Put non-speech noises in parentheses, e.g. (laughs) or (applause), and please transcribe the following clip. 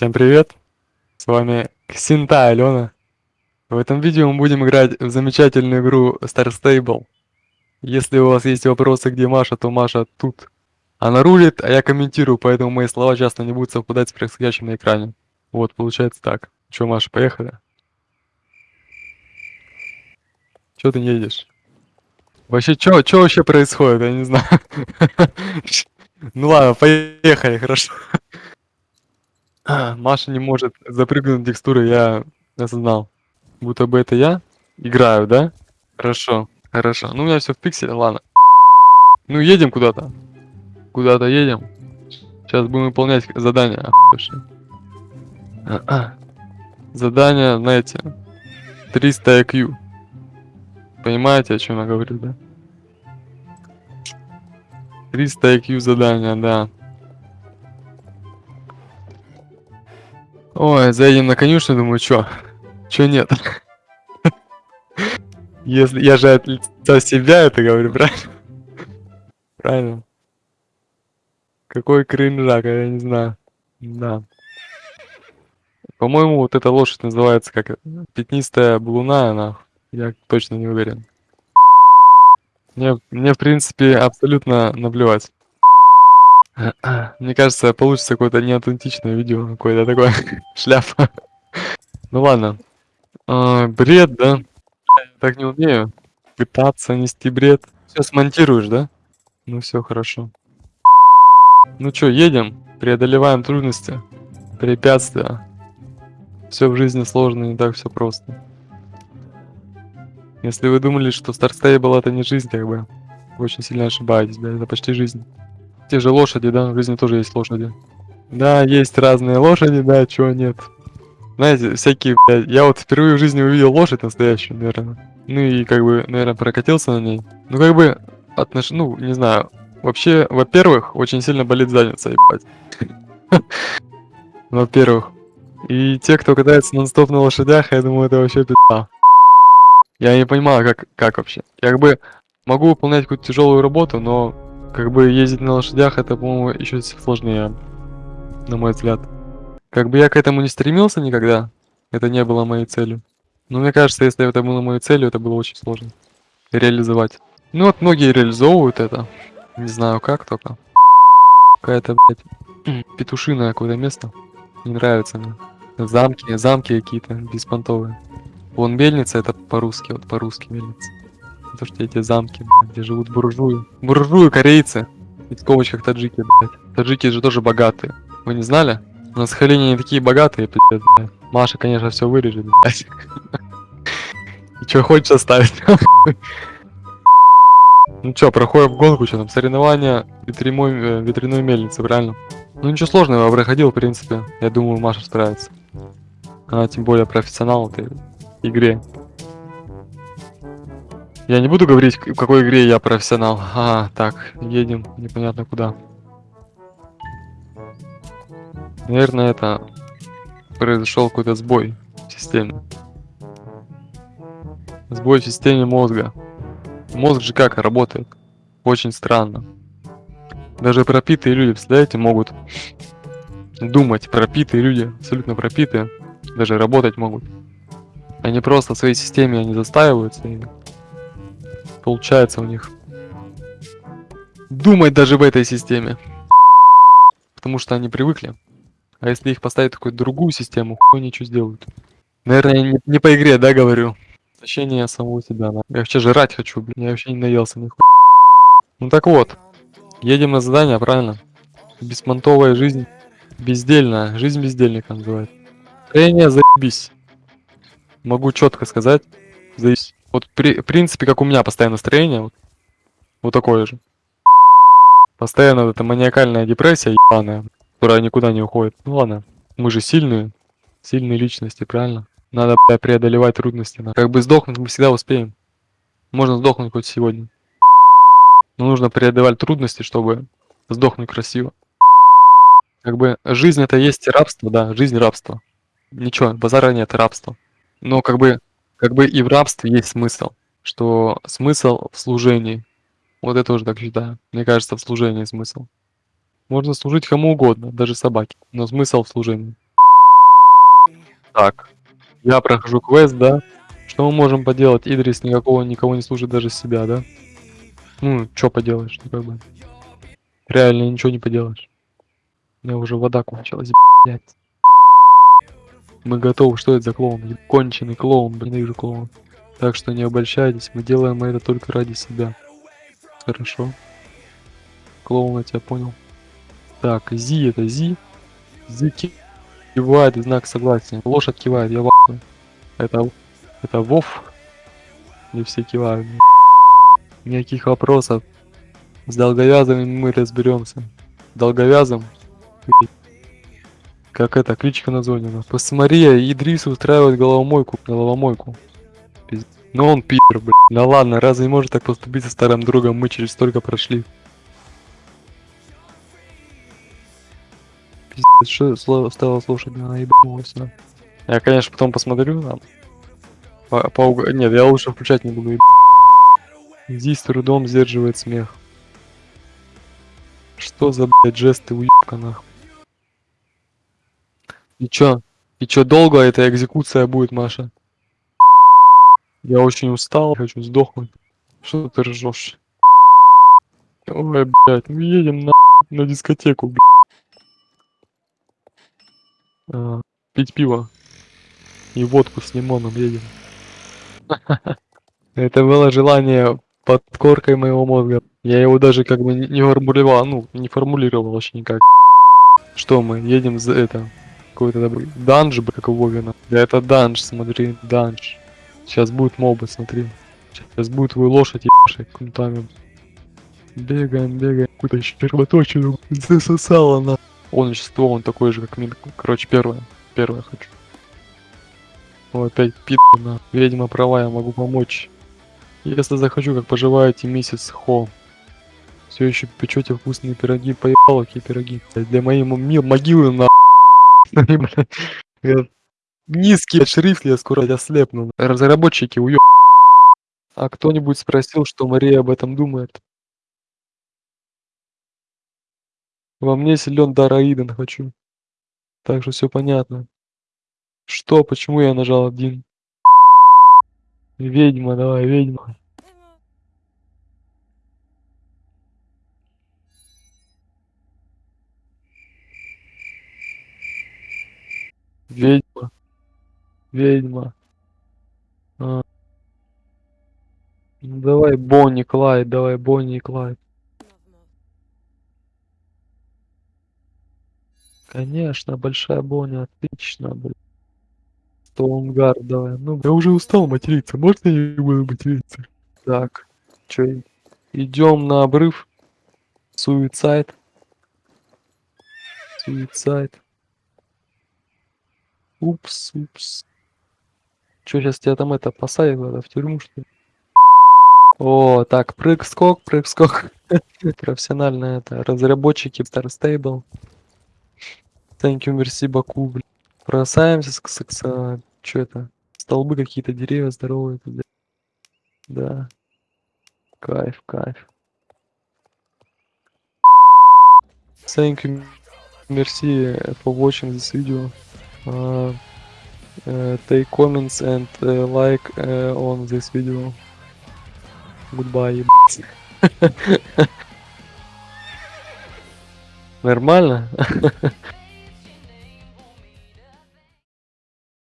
Всем привет! С вами Ксинта Алена. В этом видео мы будем играть в замечательную игру Star Stable. Если у вас есть вопросы, где Маша, то Маша тут. Она рулит, а я комментирую, поэтому мои слова часто не будут совпадать с происходящим на экране. Вот, получается так. Чё, Маша, поехали? Чё ты не едешь? Вообще, чё вообще происходит? Я не знаю. (laughs) Ну ладно, поехали, хорошо. (clears throat) Маша не может запрыгнуть текстуры, я осознал. Будто бы это я играю, да? Хорошо, хорошо. Ну, у меня все в пикселе, ладно. Ну, едем куда-то. Куда-то едем. Сейчас будем выполнять задание. Задание, знаете, 300 IQ. Понимаете, о чем я говорю, да? 300 IQ задания, да. Ой, заедем на конюшню, думаю, чё? Чё нет? Если я же от лица себя это говорю, правильно? Правильно. Какой кринжак, я не знаю. Да. По-моему, вот эта лошадь называется как пятнистая блуна, она. Я точно не уверен. Мне, мне в принципе, абсолютно наплевать. (clears throat) Мне кажется, получится какое-то неаутентичное видео, какое-то такое (laughs) шляпа. Ну ладно. А, бред, да? Я так не умею. Пытаться нести бред. Все смонтируешь, да? Ну все хорошо. Ну чё, едем, преодолеваем трудности, препятствия. Все в жизни сложно, не так все просто. Если вы думали, что Star Stable это не жизнь, как бы, очень сильно ошибаетесь, да, это почти жизнь. Те же лошади, да, в жизни тоже есть лошади. Да, есть разные лошади, да, чего нет. Знаете, всякие, блядь, я вот впервые в жизни увидел лошадь настоящую, наверное. Ну и как бы, наверное, прокатился на ней. Ну как бы, отнош... ну, не знаю. Вообще, во-первых, очень сильно болит задница, ебать. (laughs) Во-первых. И те, кто катается нон-стоп на лошадях, я думаю, это вообще пизда. Я не понимаю, как, как вообще. Я как бы могу выполнять какую-то тяжелую работу, но как бы ездить на лошадях, это, по-моему, еще сложнее, на мой взгляд. Как бы я к этому не стремился никогда, это не было моей целью. Но мне кажется, если это было моей целью, это было очень сложно реализовать. Ну вот многие реализовывают это. Не знаю как только. Какая-то, блядь, (clears throat) петушиное какое-то место. Не нравится мне. Замки, замки какие-то беспонтовые. Вон мельница, это по-русски, вот по-русски мельница. То, что эти замки, где живут буржуи. Буржуи корейцы. И в скобочках таджики, блядь. Таджики же тоже богатые. Вы не знали? На Сахалине не такие богатые, пиздец, блядь. Маша, конечно, все вырежет, блядь. (laughs) И что хочешь оставить. (laughs) Ну чё, проходим гонку, что там, соревнования ветряной, э, ветряной мельницы, правильно? Ну ничего сложного, я проходил, в принципе. Я думаю, Маша справится. Она тем более профессионал в этой игре. Я не буду говорить, в какой игре я профессионал. А, так, едем непонятно куда. Наверное, это произошел какой-то сбой в системе. Сбой в системе мозга. Мозг же как работает? Очень странно. Даже пропитые люди, представляете, могут думать. Пропитые люди, абсолютно пропитые, даже работать могут. Они просто в своей системе они застаиваются и получается у них думать даже в этой системе. Потому что они привыкли. А если их поставить в какую-то другую систему, хуй ничего сделают. Наверное, не, не по игре, да, говорю. Ощущение самого себя. Да. Я вообще жрать хочу, блин. Я вообще не наелся нихуя. Ну так вот. Едем на задание, правильно? Беспонтовая жизнь. Бездельная. Жизнь бездельника называется. Строение заебись. Могу четко сказать. Заебись. Вот при, в принципе, как у меня постоянно настроение, вот, вот такое же. Постоянно вот эта маниакальная депрессия ебаная, которая никуда не уходит. Ну ладно, мы же сильные, сильные личности, правильно? Надо бля, преодолевать трудности. Как бы сдохнуть мы всегда успеем. Можно сдохнуть хоть сегодня. Но нужно преодолевать трудности, чтобы сдохнуть красиво. Как бы жизнь это есть рабство, да, жизнь рабство. Ничего, базара нет, рабство. Но как бы как бы и в рабстве есть смысл, что смысл в служении. Вот это тоже так считаю. Мне кажется, в служении смысл. Можно служить кому угодно, даже собаке, но смысл в служении. Так, я прохожу квест, да? Что мы можем поделать? Идрис никакого никого не слушает даже себя, да? Ну, что поделаешь, ну как бы. Реально ничего не поделаешь. У меня уже вода кончилась, блядь. Мы готовы, что это за клоун? Конченый клоун, блин, ненавижу клоун. Так что не обольщайтесь, мы делаем это только ради себя. Хорошо. Клоун, я тебя понял. Так, Зи это Зи. Зи ки- кивает знак согласия. Лошадь кивает, я в ахуе. Это, это Вов. Не все кивают. Никаких вопросов. С долговязыми мы разберемся. Долговязым. Как это, кличка названена. Посмотри, Идрис устраивает головомойку. Головомойку. Пиз- Ну он пидор, блин. Да ладно, разве может так поступить со старым другом? Мы через столько прошли. Пиздец, что слово стало слушать, она ебанулась, да. Я, конечно, потом посмотрю там. По, по уг- Нет, я лучше включать не буду. еб- Здесь трудом сдерживает смех. Что за, блядь, жесты уебка нахуй? И чё? И чё, долго эта экзекуция будет, Маша? Я очень устал, хочу сдохнуть. Что ты ржешь? Ой, блядь, ну едем на, на дискотеку, блядь. А, пить пиво. И водку с лимоном едем. (laughs) Это было желание под коркой моего мозга. Я его даже как бы не формулировал, ну, не формулировал вообще никак. Что мы, едем за это, какой-то такой данж, б- как у Вовина. Да это данж, смотри, данж. Сейчас будет мобы, смотри. Сейчас будет твою лошадь ебашить кнутами. Бегаем, бегаем, какую-то червоточину засосала на. Он вещество, он такой же, как мин. Короче, первое. Первое хочу. О, опять пид на. Ведьма права, я могу помочь. Если захочу, как поживаете, миссис Хо. Все еще печете вкусные пироги, поебало какие пироги. Для моей мо- могилы на. (laughs) Низкий шрифт, я скоро ослепну. Разработчики уё. А кто-нибудь спросил, что Мария об этом думает? Во мне силен дар Аиден хочу. Так что все понятно. Что, почему я нажал один? Ведьма, давай, ведьма. Ведьма. Ведьма. А. Ну, давай Бонни Клайд, давай Бонни и Клайд. Конечно, большая Бонни, отлично, блин. Стоунгард, давай. Ну, я уже устал материться, можно я не буду материться? Так, чё, идем на обрыв. Суицайд. Суицайд. Упс, упс. Чё, сейчас тебя там это посадят надо в тюрьму, что ли? О, так, прыг-скок, прыг-скок. (laughs) Профессионально это. Разработчики Star Stable. Thank you, merci beaucoup, блин. Бросаемся с, с, с чё это? Столбы какие-то, деревья здоровые. тут. Да. Кайф, кайф. Thank you, merci for watching this video. Uh, uh, take comments and uh, like uh, on this video. Goodbye, ебать. (laughs) Нормально? (laughs)